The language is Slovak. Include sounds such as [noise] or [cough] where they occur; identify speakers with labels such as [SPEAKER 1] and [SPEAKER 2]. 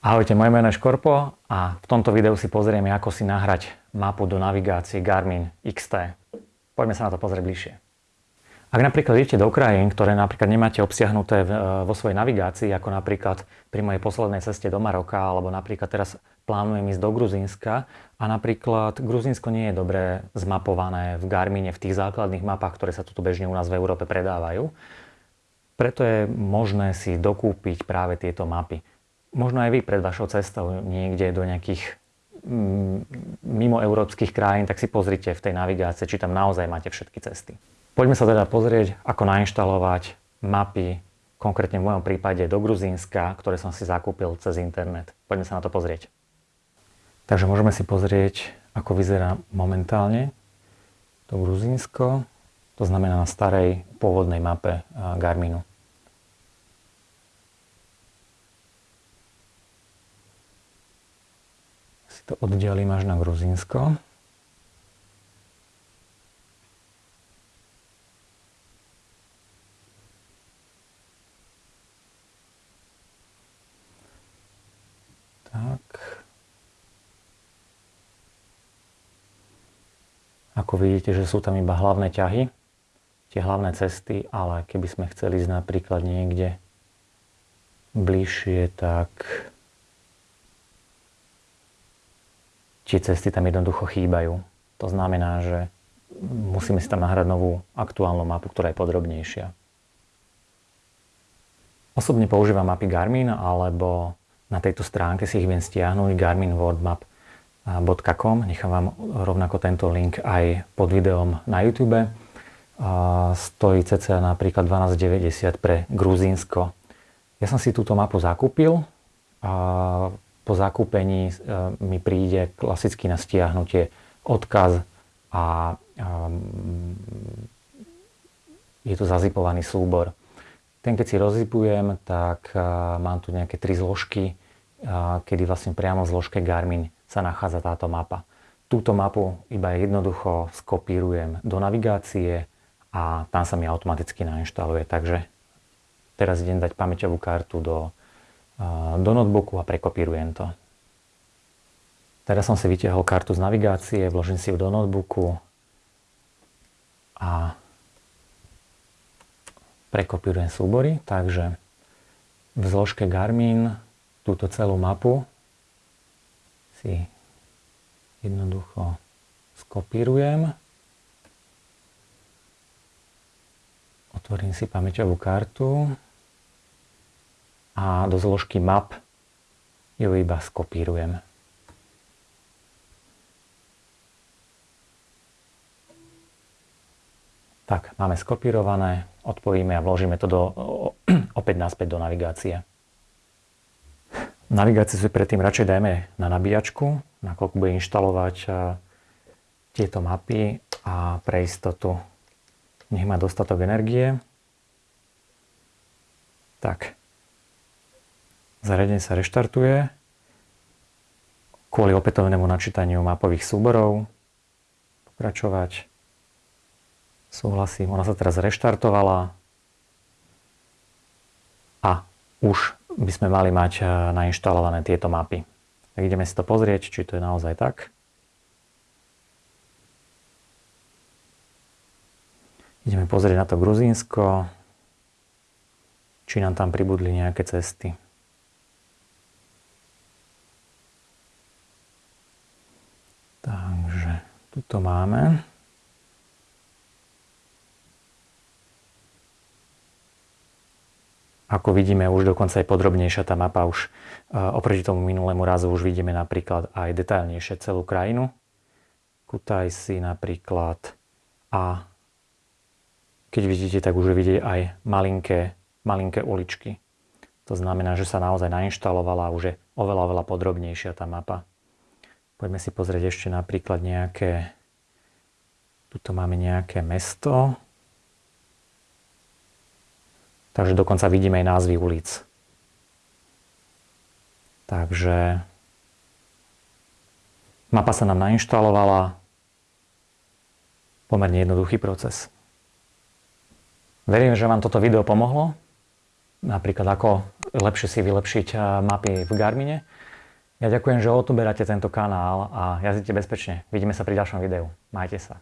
[SPEAKER 1] Ahojte, moje meno je Škorpo a v tomto videu si pozrieme, ako si nahrať mapu do navigácie Garmin XT. Poďme sa na to pozrieť bližšie. Ak napríklad idete do krajín, ktoré napríklad nemáte obsiahnuté vo svojej navigácii, ako napríklad pri mojej poslednej ceste do Maroka, alebo napríklad teraz plánujem ísť do Gruzínska a napríklad Gruzínsko nie je dobre zmapované v Garmine, v tých základných mapách, ktoré sa tu bežne u nás v Európe predávajú. Preto je možné si dokúpiť práve tieto mapy možno aj vy pred vašou cestou niekde do nejakých mm, mimo európskych krajín, tak si pozrite v tej navigácii, či tam naozaj máte všetky cesty. Poďme sa teda pozrieť, ako nainštalovať mapy, konkrétne v mojom prípade do Gruzínska, ktoré som si zakúpil cez internet. Poďme sa na to pozrieť. Takže môžeme si pozrieť, ako vyzerá momentálne to Gruzínsko, to znamená na starej pôvodnej mape Garminu. To oddialím až na Gruzínsko. Tak. Ako vidíte, že sú tam iba hlavné ťahy, tie hlavné cesty, ale keby sme chceli ísť napríklad niekde bližšie, tak tie cesty tam jednoducho chýbajú. To znamená, že musíme si tam nahrať novú aktuálnu mapu, ktorá je podrobnejšia. Osobne používam mapy Garmin, alebo na tejto stránke si ich viem stiahnuť garminworldmap.com. Nechám vám rovnako tento link aj pod videom na YouTube. Stojí cca napríklad 12,90 pre Gruzínsko. Ja som si túto mapu zakúpil po zakúpení e, mi príde klasicky na stiahnutie odkaz a je to zazipovaný súbor. Ten, keď si rozzipujem, tak e, mám tu nejaké tri zložky, e, kedy vlastne priamo v zložke Garmin sa nachádza táto mapa. Túto mapu iba jednoducho skopírujem do navigácie a tam sa mi automaticky nainštaluje. Takže teraz idem dať pamäťovú kartu do do notebooku a prekopírujem to. Teraz som si vytiahol kartu z navigácie, vložím si ju do notebooku a prekopírujem súbory, takže v zložke Garmin túto celú mapu si jednoducho skopírujem. Otvorím si pamäťovú kartu a do zložky map ju iba skopírujem. Tak, máme skopírované, odpojíme a vložíme to do, [clears throat] opäť naspäť do navigácie. Navigáciu si predtým radšej dajme na nabíjačku, nakoľko bude inštalovať tieto mapy a pre istotu nech má dostatok energie. Tak, Zariadenie sa reštartuje kvôli opätovnému načítaniu mapových súborov. Pokračovať. Súhlasím. Ona sa teraz reštartovala. A už by sme mali mať eh, nainštalované tieto mapy. Tak ideme si to pozrieť, či to je naozaj tak. Ideme pozrieť na to Gruzínsko, či nám tam pribudli nejaké cesty. To máme. Ako vidíme, už dokonca aj podrobnejšia tá mapa už e, oproti tomu minulému razu už vidíme napríklad aj detailnejšie celú krajinu. Kutajsi napríklad a keď vidíte, tak už vidíte aj malinké, malinké uličky. To znamená, že sa naozaj nainštalovala a už je oveľa, oveľa podrobnejšia tá mapa. Poďme si pozrieť ešte napríklad nejaké Tuto máme nejaké mesto. Takže dokonca vidíme aj názvy ulic. Takže mapa sa nám nainštalovala. Pomerne jednoduchý proces. Verím, že vám toto video pomohlo. napríklad ako lepšie si vylepšiť eh, mapy v Garmine. Ja ďakujem, že odoberáte tento kanál a jazdite bezpečne. Vidíme sa pri ďalšom videu. Majte sa.